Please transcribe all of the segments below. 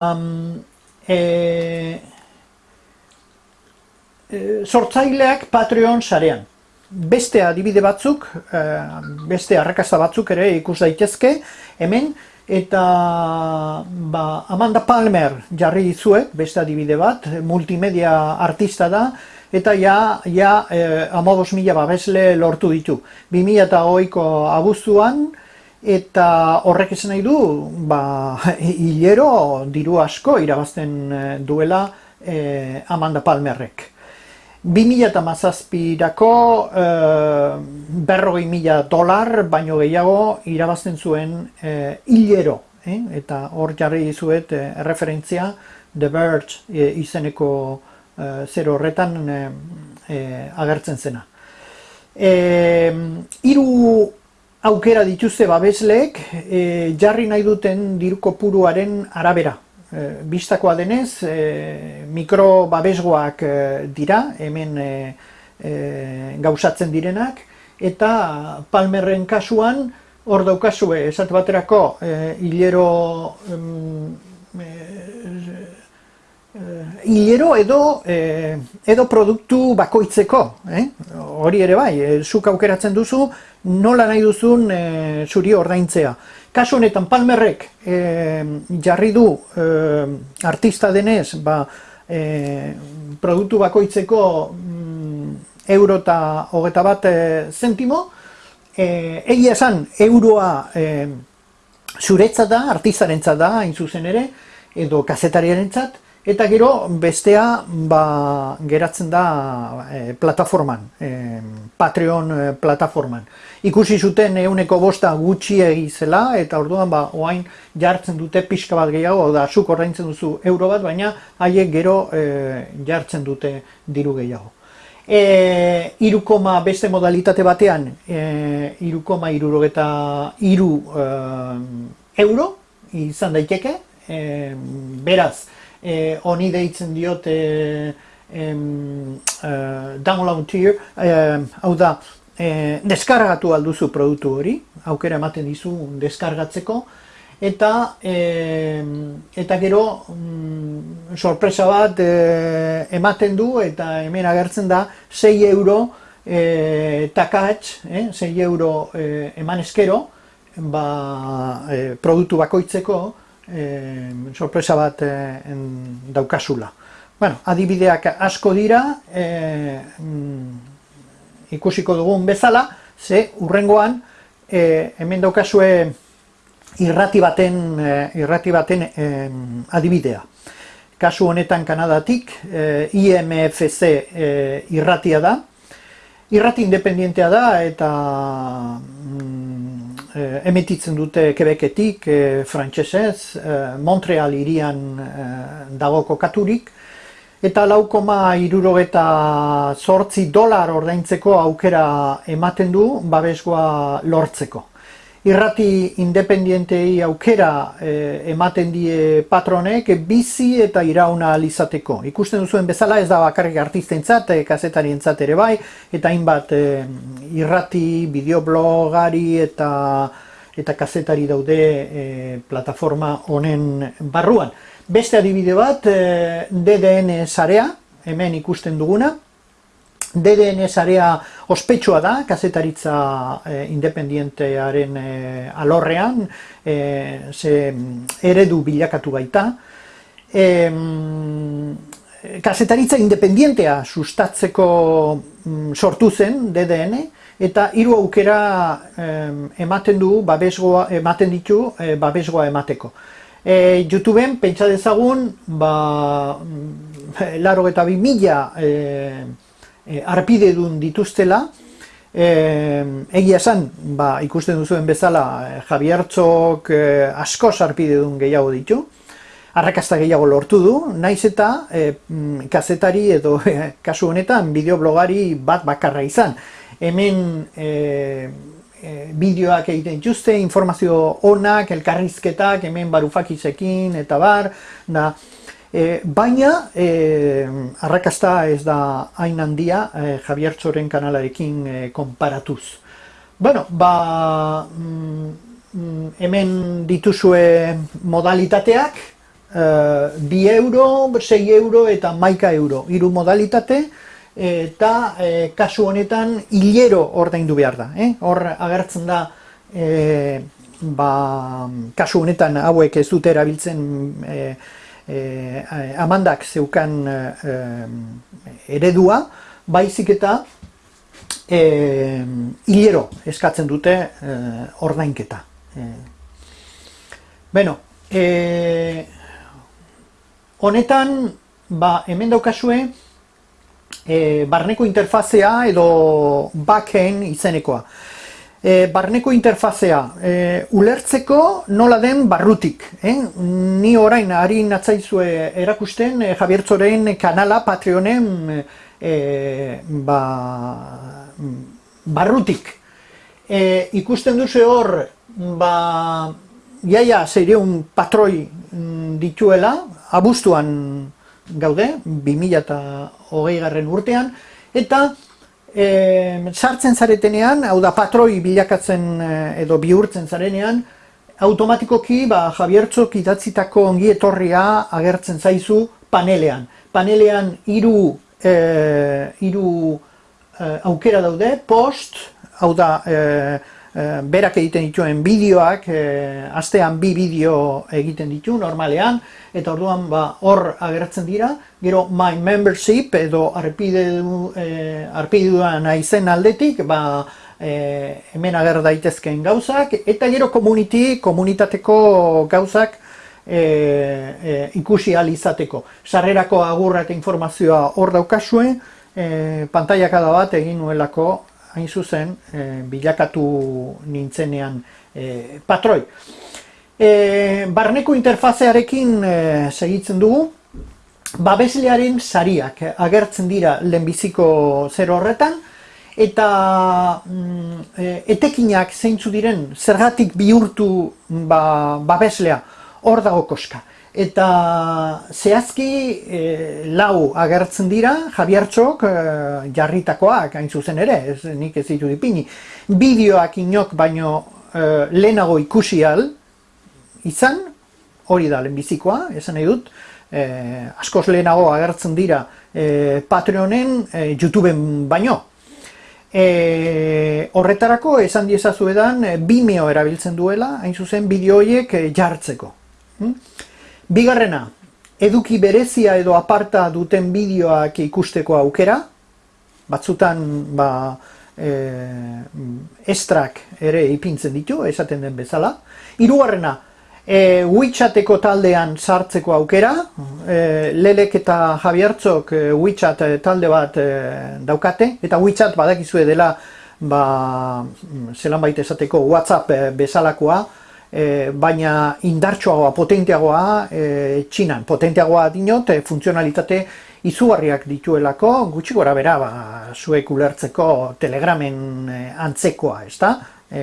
um, e, e, sortzaileak Patreon sarean. Beste adibide batzuk, e, beste arrakasta batzuk ere ikus daitezke, hemen, eta ba, Amanda Palmer jarri dizuet, beste adibide bat, multimedia artista da, eta ja, ja e, amabos mila babesle lortu ditu. 2008ko abuztuan, eta horrek esan nahi du ba, hilero diru asko irabazten eh, duela e, Amanda Palmerrek. 2000 eta mazazpirako e, berrogei mila dolar baino gehiago irabazten zuen e, hilero. Eta hor jarri dizuet e, referentzia The Verge izeneko e, zer horretan agertzen zena. E, iru aukera dituzte babesleek e, jarri nahi duten dirko puruaren arabera. E, bistakoa denez, e, mikro babesgoak e, dira, hemen e, e, gauzatzen direnak, eta palmerren kasuan, hor daukazue, esat baterako, e, hilero hilero edo e, edo produktu bakoitzeko, eh? hori ere bai, e, zuk aukeratzen duzu nola nahi duzun e, zuri ordaintzea. Kasu honetan Palmerrek e, jarri du e, artista denez, ba, e, produktu bakoitzeko mm, euro eta hogeta bat e, zentimo, e, egia esan euroa e, zuretza da, artistarentzat da, hain zuzen ere, edo kazetariarentzat, Eta gero bestea ba, geratzen da e, plataforman, e, Patreon e, plataforman. Ikusi zuten euneko bosta gutxi egizela eta orduan ba, oain jartzen dute pixka bat gehiago, da zuk ordaintzen duzu euro bat, baina haiek gero e, jartzen dute diru gehiago. E, irukoma beste modalitate batean, e, irukoma irurogeta iru e, euro izan daiteke, e, beraz, eh, honi deitzen diot eh, em, eh, download tier, eh, hau da, eh, deskargatu alduzu produktu hori, aukera ematen dizu deskargatzeko, eta eh, eta gero mm, sorpresa bat eh, ematen du eta hemen agertzen da 6 euro eh, takatx, eh, 6 euro eh, eman eskero, ba, eh, produktu bakoitzeko, e, sorpresa bat e, en, daukasula. Bueno, adibideak asko dira, e, mm, ikusiko dugun bezala, ze urrengoan e, hemen daukasue irrati baten, e, irrati baten e, adibidea. Kasu honetan Kanadatik, e, IMFC e, irratia da, Irrati independientea da eta eh, emititzen dute Quebecetik, eh, frantsesez, eh, Montreal irian eh, dago kokaturik, eta laukoma irurogeta sortzi dolar ordaintzeko aukera ematen du babesgoa lortzeko irrati independientei aukera eh, ematen die patronek bizi eta irauna alizateko. Ikusten duzuen bezala ez da bakarrik artistentzat, e, kazetarientzat ere bai, eta hainbat eh, irrati, bideoblogari eta eta kazetari daude eh, plataforma honen barruan. Beste adibide bat, eh, DDN sarea, hemen ikusten duguna, DDN area ospetsua da, kazetaritza e, independientearen e, alorrean, e, ze eredu bilakatu baita. E, kazetaritza independientea sustatzeko mm, sortu zen DDN, eta hiru aukera ematen du babesgoa ematen ditu e, babesgoa emateko. E, YouTubeen pentsa dezagun ba mm, laro eta bi mila e, arpide dun dituztela, e, egia esan, ba, ikusten duzuen bezala, e, Javiartzok e, asko arpide dun gehiago ditu, arrakasta gehiago lortu du, naiz eta e, kazetari edo e, kasu honetan bideoblogari bat bakarra izan. Hemen e, e, bideoak egiten dituzte, informazio onak, elkarrizketak, hemen barufakizekin eta bar, da, E, baina, e, arrakasta ez da hain handia e, Javier Txoren kanalarekin e, konparatuz. Bueno, ba, mm, mm hemen dituzue modalitateak, bi euro, 6 euro eta maika euro, hiru modalitate, eta e, kasu honetan hilero ordaindu behar da. Eh? Hor agertzen da, e, ba, kasu honetan hauek ez dute erabiltzen e, e, amandak zeukan e, eredua, baizik eta e, hilero eskatzen dute e, ordainketa. E, Beno, e, honetan, ba, hemen daukazue, e, barneko interfazea edo backend izenekoa. E, barneko interfazea, e, ulertzeko nola den barrutik. Eh? Ni orain, ari natzaizue erakusten, e, Javiertzoren kanala, Patreonen, e, ba, barrutik. E, ikusten duzu hor, ba, iaia zeireun patroi mm, dituela, abuztuan gaude, 2008 garren urtean, eta e, sartzen zaretenean, hau da patroi bilakatzen eh, edo bihurtzen zarenean, automatikoki ba, Javiertzok idatzitako ongi etorria agertzen zaizu panelean. Panelean hiru e, hiru aukera daude, post, hau da, e, berak egiten dituen bideoak, e, astean bi bideo egiten ditu normalean, eta orduan ba, hor agertzen dira, gero my membership edo arpideduan e, naizen aldetik, ba, e, hemen ager daitezkeen gauzak, eta gero community, komunitateko gauzak e, e, ikusi alizateko. Sarrerako agurra eta informazioa hor daukazue, e, pantaiak bat egin nuelako hain zuzen, e, bilakatu nintzenean e, patroi. E, barneko interfazearekin e, segitzen dugu, babeslearen sariak agertzen dira lehenbiziko zer horretan, eta mm, etekinak zeintzu diren zergatik bihurtu ba, babeslea. Hor dago koska eta zehazki e, lau agertzen dira Javiartxok e, jarritakoak hain zuzen ere, ez, nik ez ditu dipini. Bideoak inok baino e, lehenago ikusi al izan, hori da lehenbizikoa, esan nahi dut, e, askoz lehenago agertzen dira e, Patreonen e, YouTubeen baino. E, horretarako esan diezazuedan Vimeo erabiltzen duela, hain zuzen bideo horiek jartzeko. Hm? Bigarrena, eduki berezia edo aparta duten bideoak ikusteko aukera, batzutan ba, e, estrak ere ipintzen ditu, esaten den bezala. Hirugarrena, e, WeChateko taldean sartzeko aukera, e, Lelek eta Javiertzok e, WeChat talde bat e, daukate, eta WeChat badakizue dela ba, zelan baita esateko WhatsApp e, bezalakoa, e, baina indartsuagoa, potenteagoa e, txinan. Potenteagoa dinot, e, funtzionalitate izugarriak dituelako, gutxi gora bera, ba, zuek ulertzeko telegramen antzekoa, ez da? E,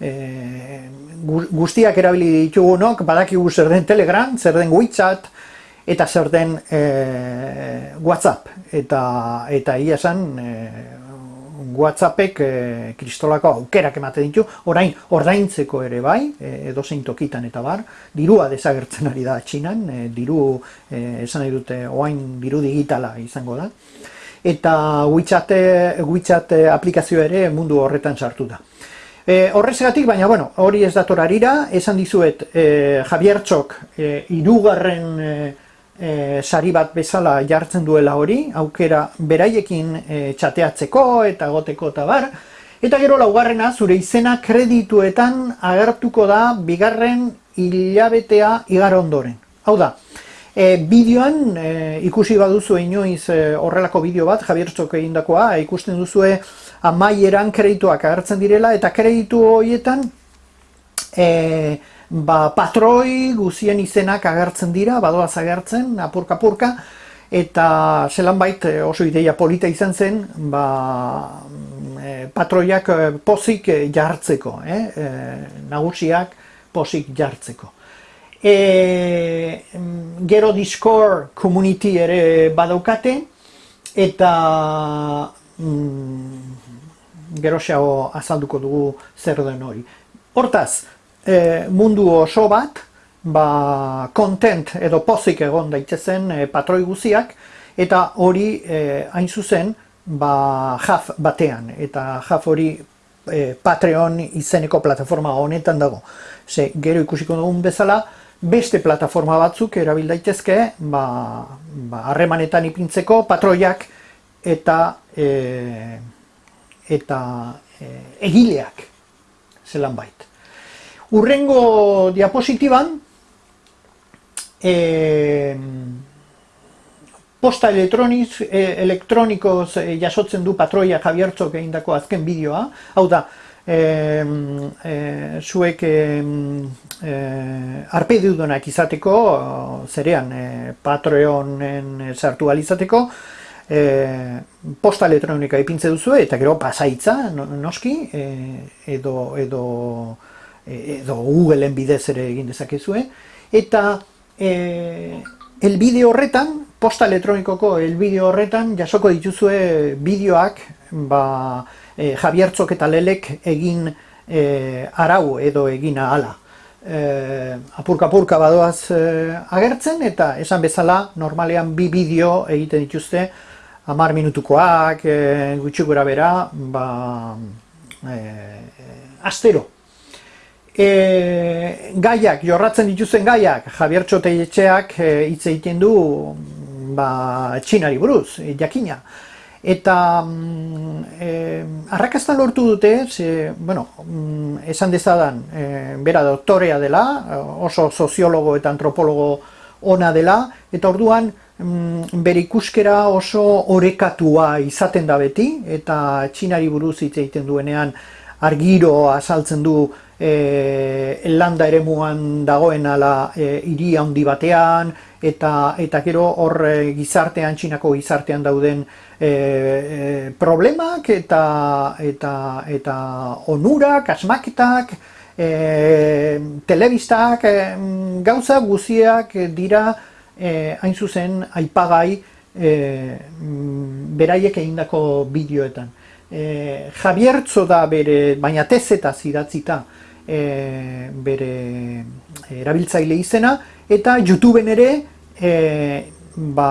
e, guztiak erabili ditugunok, badakigu zer den telegram, zer den WeChat, eta zer den e, WhatsApp. Eta, eta ia esan, e, WhatsAppek e, kristolako aukerak ematen ditu, orain ordaintzeko ere bai, e, edo zein tokitan eta bar, dirua desagertzen ari da txinan, e, diru, e, esan nahi dute, oain diru digitala izango da, eta WeChat, WeChat aplikazio ere mundu horretan sartu da. E, horrezegatik, baina bueno, hori ez dator arira, esan dizuet e, Javier Txok e, irugarren e, e, sari bat bezala jartzen duela hori, aukera beraiekin e, txateatzeko eta goteko eta bar, eta gero laugarrena zure izena kredituetan agertuko da bigarren hilabetea igar ondoren. Hau da, e, bideoan e, ikusi baduzu inoiz e, horrelako bideo bat, Javier Txok egindakoa, ikusten duzue amaieran kredituak agertzen direla, eta kreditu horietan, e, ba, patroi guzien izenak agertzen dira, badoaz agertzen, apurka-apurka, eta zelan bait eh, oso ideia polita izan zen, ba, e, patroiak pozik jartzeko, eh? nagusiak pozik jartzeko. E, gero Discord community ere badaukate, eta mm, gero azalduko dugu zer den hori. Hortaz, e, mundu oso bat, ba, content edo pozik egon daitezen e, patroi guziak, eta hori e, hain zuzen ba, jaf batean, eta jaf hori e, Patreon izeneko plataforma honetan dago. Ze, gero ikusiko dugun bezala, beste plataforma batzuk erabil daitezke, ba, ba, harremanetan ipintzeko patroiak eta e, eta e, egileak zelan bait. Urrengo diapositiban, e, posta elektroniz, e, elektronikoz e, jasotzen du patroia Javiertzok egindako azken bideoa, hau da, e, e, zuek e, e, izateko, zerean e, Patreonen sartu alizateko, e, posta elektronika ipintze duzu eta gero pasaitza, noski, e, edo, edo, e, edo Googleen bidez ere egin dezakezue, eta e, el bideo horretan, posta elektronikoko elbideo horretan jasoko dituzue bideoak ba, e, Javiertzok eta Lelek egin e, arau edo egin ahala. E, apurka apurka badoaz e, agertzen eta esan bezala normalean bi bideo egiten dituzte hamar minutukoak, e, gutxi gura bera, ba, e, astero. E, gaiak, jorratzen dituzten gaiak, Javier Txoteietxeak hitz egiten du ba, txinari buruz, e, jakina. Eta mm, arrakastan lortu dute, ze, bueno, mm, esan dezadan, e, bera doktorea dela, oso soziologo eta antropologo ona dela, eta orduan mm, bere ikuskera oso orekatua izaten da beti, eta txinari buruz hitz egiten duenean argiro azaltzen du e, landa ere muan dagoen ala e, iri handi batean, eta eta gero hor e, gizartean, txinako gizartean dauden e, e, problemak eta, eta, eta onurak, asmaketak, e, telebistak, e, gauza guziak dira e, hain zuzen aipagai e, beraiek egindako bideoetan. E, Javiertzo da bere, baina tezeta zidatzita, e, bere erabiltzaile izena, eta YouTubeen ere e, ba,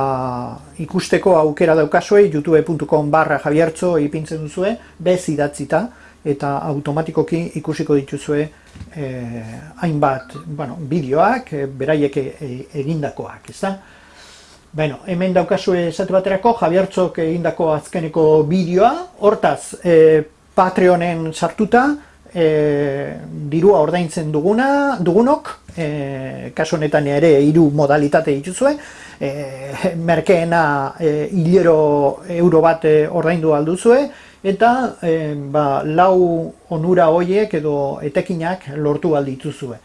ikusteko aukera daukazue, youtube.com barra javiertzo ipintzen duzue, bez idatzita, eta automatikoki ikusiko dituzue e, hainbat bueno, bideoak, beraiek egindakoak, ez da? Bueno, hemen daukazue esatu baterako, Javiertzok egindako azkeneko bideoa, hortaz, e, Patreonen sartuta, e, dirua ordaintzen duguna, dugunok, e, kasu honetan ere hiru modalitate dituzue, e, merkeena e, hilero euro bat e, ordaindu alduzue, eta e, ba, lau onura hoiek edo etekinak lortu aldituzue.